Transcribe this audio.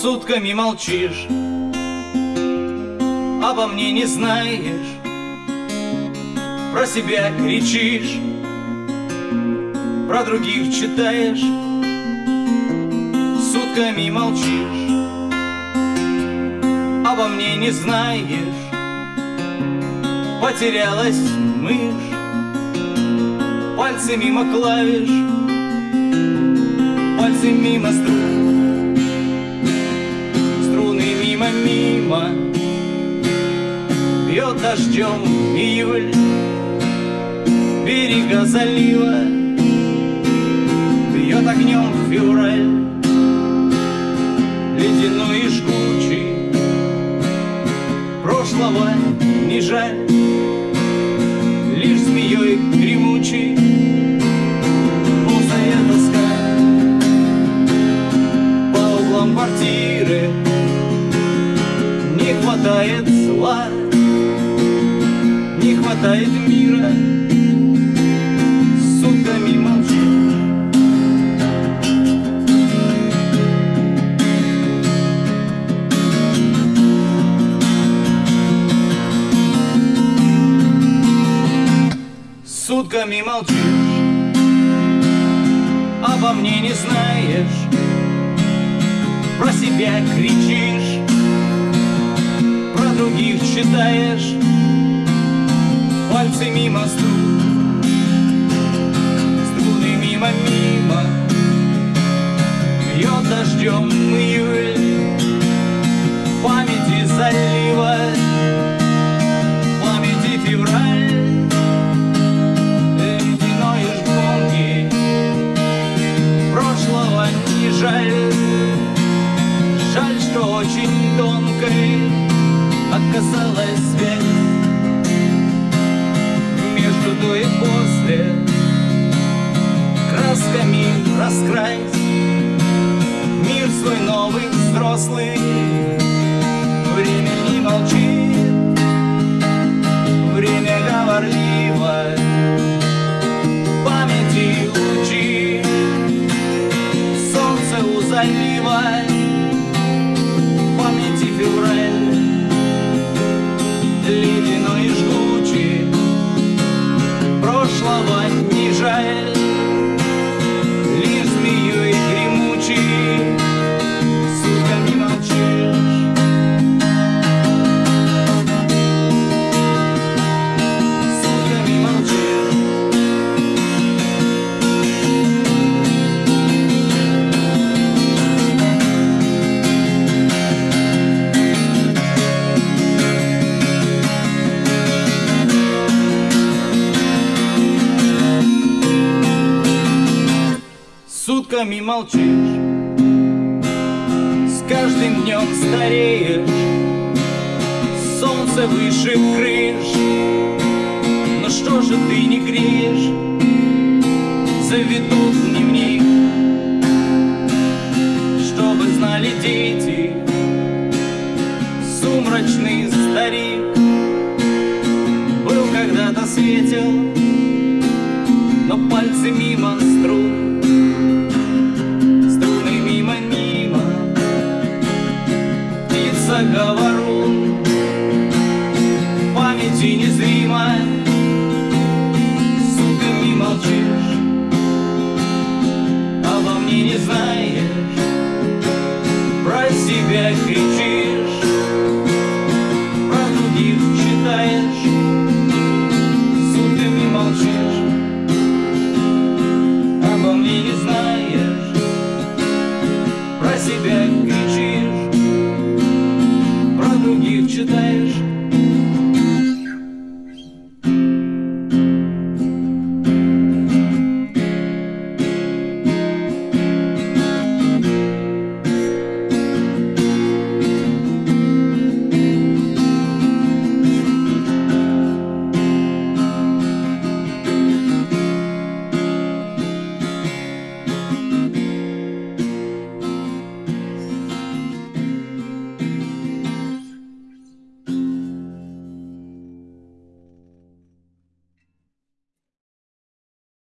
сутками молчишь Обо мне не знаешь Про себя кричишь Про других читаешь Сутками молчишь Обо мне не знаешь Потерялась мышь Пальцы мимо клавиш Пальцы мимо струн дождем июль Берега залива Бьет огнем февраль Ледяной и жгучий Прошлого не жаль Лишь змеей гремучий хватает мира. Сутками молчишь Сутками молчишь. Обо мне не знаешь. Про себя кричишь. Про других читаешь Пальцы мимо струн Струны мимо-мимо Бьет дождем июль. Памяти залива. Памяти февраль. Ледяной жгонки Прошлого не жаль. Жаль, что очень тонкой Оказалась связь раскрась Мир свой новый, взрослый сутками молчишь С каждым днем стареешь Солнце выше крыш. Но что же ты не греешь? Заведут дневник Чтобы знали дети. Сумрачный старик Был когда-то светел Но пальцы мимо струн Памяти незримо Сутками молчишь Обо мне не знаешь. Про себя кричишь Про других читаешь. Сутками молчишь Обо мне не знаешь. Про себя кричишь Про других читаешь